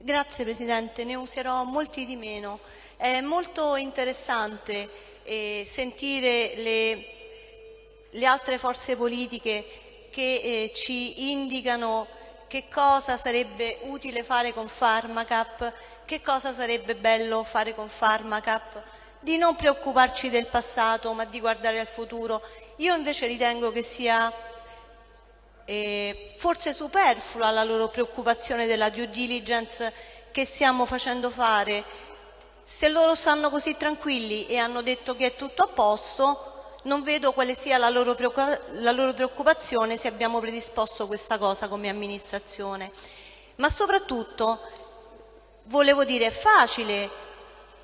Grazie Presidente, ne userò molti di meno. È molto interessante eh, sentire le, le, altre forze politiche che eh, ci indicano che cosa sarebbe utile fare con Pharmacap, che cosa sarebbe bello fare con Pharmacap, di non preoccuparci del passato ma di guardare al futuro. Io invece ritengo che sia eh, forse superflua la loro preoccupazione della due diligence che stiamo facendo fare. Se loro stanno così tranquilli e hanno detto che è tutto a posto, non vedo quale sia la loro, la loro preoccupazione se abbiamo predisposto questa cosa come amministrazione. Ma soprattutto, volevo dire, è facile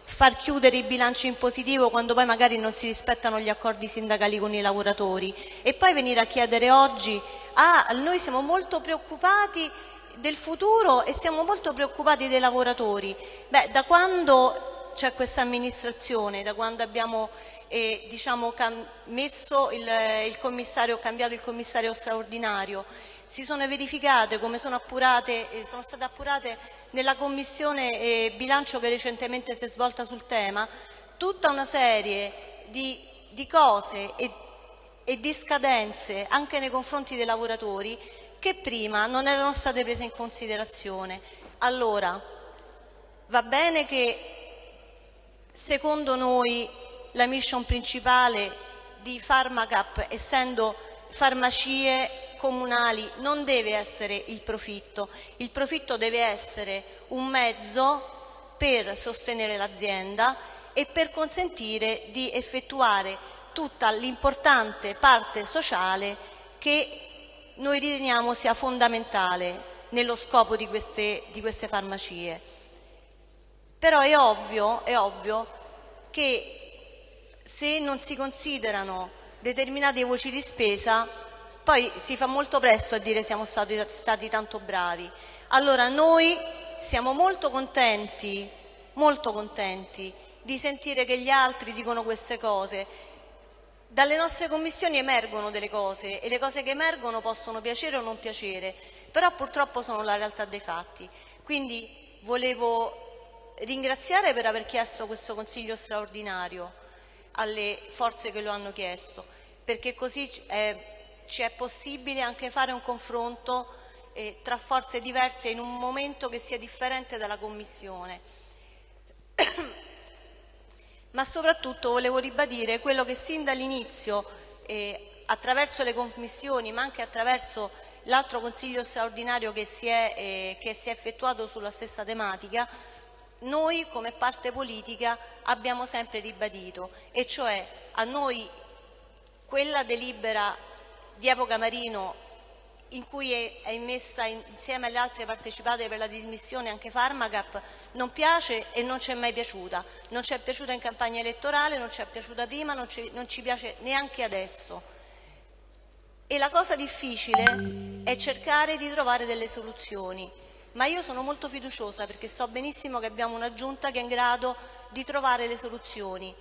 far chiudere i bilanci in positivo quando poi magari non si rispettano gli accordi sindacali con i lavoratori e poi venire a chiedere oggi ah, noi siamo molto preoccupati del futuro e siamo molto preoccupati dei lavoratori. Beh, da quando c'è questa amministrazione, da quando abbiamo eh, diciamo, il, il cambiato il commissario straordinario, si sono verificate come sono, appurate, eh, sono state appurate nella commissione eh, bilancio che recentemente si è svolta sul tema, tutta una serie di, di cose e, e di scadenze anche nei confronti dei lavoratori che prima non erano state prese in considerazione. Allora, va bene che secondo noi la mission principale di Pharmacap, essendo farmacie comunali non deve essere il profitto, il profitto deve essere un mezzo per sostenere l'azienda e per consentire di effettuare tutta l'importante parte sociale che noi riteniamo sia fondamentale nello scopo di queste, di queste farmacie. Però è ovvio, è ovvio che se non si considerano determinate voci di spesa poi si fa molto presto a dire siamo stati, stati tanto bravi. Allora noi siamo molto contenti, molto contenti di sentire che gli altri dicono queste cose. Dalle nostre commissioni emergono delle cose e le cose che emergono possono piacere o non piacere, però purtroppo sono la realtà dei fatti. Quindi volevo ringraziare per aver chiesto questo consiglio straordinario alle forze che lo hanno chiesto, perché così è ci è possibile anche fare un confronto eh, tra forze diverse in un momento che sia differente dalla Commissione. Ma soprattutto volevo ribadire quello che sin dall'inizio, eh, attraverso le commissioni, ma anche attraverso l'altro Consiglio straordinario che si, è, eh, che si è effettuato sulla stessa tematica, noi come parte politica abbiamo sempre ribadito, e cioè a noi quella delibera di epoca Marino in cui è, immessa insieme alle altre partecipate per la dismissione anche Pharmacap, non piace e non ci è mai piaciuta. Non ci è piaciuta in campagna elettorale, non ci è piaciuta prima, non ci, non ci piace neanche adesso. E la cosa difficile è cercare di trovare delle soluzioni. Ma io sono molto fiduciosa perché so benissimo che abbiamo una giunta che è in grado di trovare le soluzioni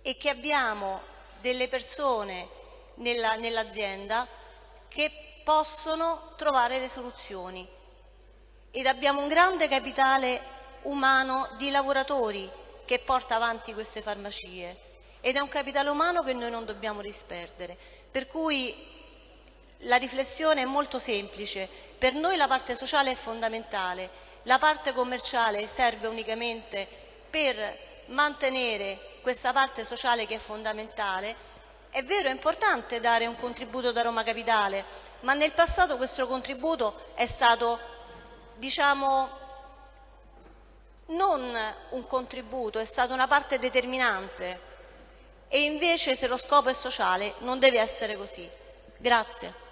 e che abbiamo delle persone nell'azienda che possono trovare le soluzioni. Ed abbiamo un grande capitale umano di lavoratori che porta avanti queste farmacie. Ed è un capitale umano che noi non dobbiamo disperdere. Per cui la riflessione è molto semplice, per noi la parte sociale è fondamentale, la parte commerciale serve unicamente per mantenere questa parte sociale che è fondamentale è vero, è importante dare un contributo da Roma Capitale, ma nel passato questo contributo è stato, diciamo, non un contributo, è stata una parte determinante e invece se lo scopo è sociale non deve essere così. Grazie.